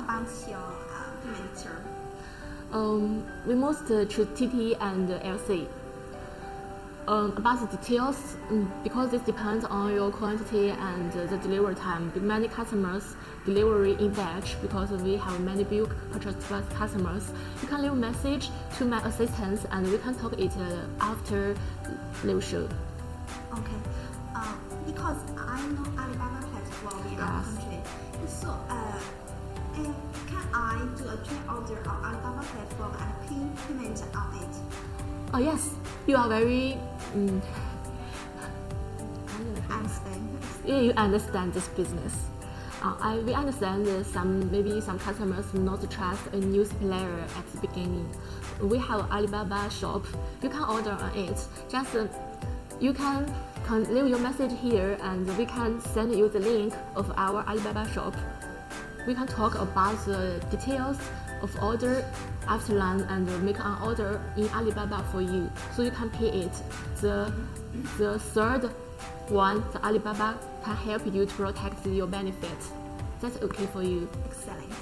about your uh? Um, we most uh, choose TT and LC. Um, about the details, um, because this depends on your quantity and uh, the delivery time. Many customers delivery in batch because we have many bulk purchase customers. You can leave a message to my assistants and we can talk it uh, after live show. Okay. Uh, because I know Alibaba platform in our country. So, uh, can I do a pre-order on Alibaba platform and pay payment on it? Oh yes, you are very. Um, Understand? yeah, you understand this business. Uh, I, we understand that some maybe some customers do not trust a new supplier at the beginning. We have Alibaba shop. You can order on it. Just uh, you can, can leave your message here, and we can send you the link of our Alibaba shop. We can talk about the details of order after lunch and make an order in Alibaba for you, so you can pay it. The the third one, the Alibaba can help you to protect your benefits. That's okay for you. Excellent.